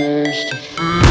supposed to feel